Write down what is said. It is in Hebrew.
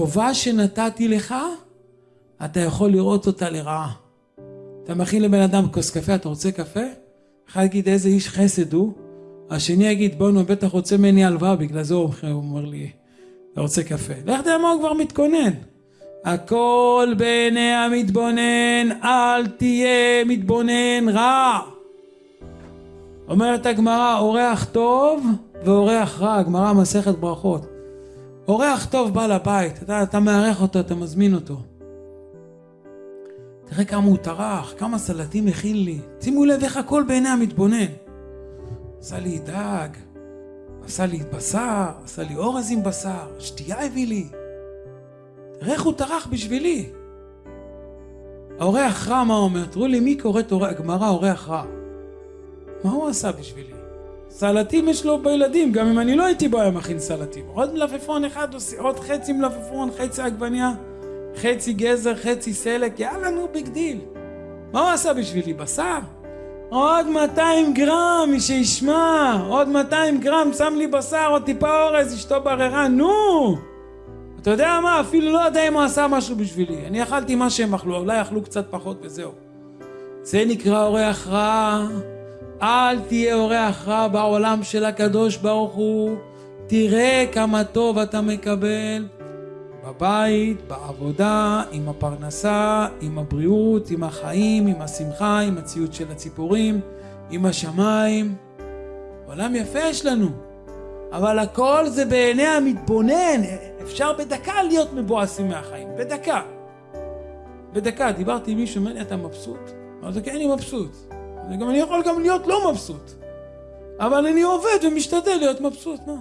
טובה שנתתי לך, אתה יכול לראות אותה לרעה. אתה מכין לבן אדם כוס קפה, אתה רוצה קפה? אחד יגיד איזה איש חסד הוא, השני יגיד בואנה בטח רוצה ממני הלוואה, בגלל זה הוא אומר לי, אתה רוצה קפה. לך תדע מה הוא כבר מתכונן. הכל בעיני המתבונן, אל תהיה מתבונן רע. אומרת הגמרא, אורח טוב ואורח רע, גמרא מסכת ברכות. אורח טוב בא לבית, אתה, אתה מארח אותו, אתה מזמין אותו. תראה כמה הוא טרח, כמה סלטים הכין לי. שימו לב איך הכל בעיני המתבונן. עשה לי דג, עשה לי בשר, עשה לי אורז עם בשר, שתייה הביא לי. תראה איך הוא טרח בשבילי. האורח רע מה אומר? תראו לי מי קוראת הגמרא אורח רע. מה הוא עשה בשבילי? סלטים יש לו בילדים, גם אם אני לא הייתי בו היה מכין סלטים. עוד מלפפון אחד, עוד חצי מלפפון, חצי עגבניה, חצי גזר, חצי סלק, יאללה נו big deal. מה הוא עשה בשבילי? בשר? עוד 200 גרם, מי שישמע, עוד 200 גרם, שם לי בשר, עוד טיפה אורז, אשתו בררה, נו! אתה יודע מה, אפילו לא יודע אם הוא עשה משהו בשבילי. אני אכלתי מה שהם אכלו, אולי אכלו קצת פחות וזהו. זה נקרא אורח רע. אל תהיה אורח רע בעולם של הקדוש ברוך הוא. תראה כמה טוב אתה מקבל בבית, בעבודה, עם הפרנסה, עם הבריאות, עם החיים, עם השמחה, עם הציוד של הציפורים, עם השמיים. עולם יפה יש לנו, אבל הכל זה בעיני המתבונן. אפשר בדקה להיות מבואסים מהחיים, בדקה. בדקה, דיברתי עם מישהו, אומר לי, אתה מבסוט? אמרתי, כן, אני מבסוט. גם אני יכול גם להיות לא מבסוט. אבל אני עובד ומשתדל להיות מבסוט, מה?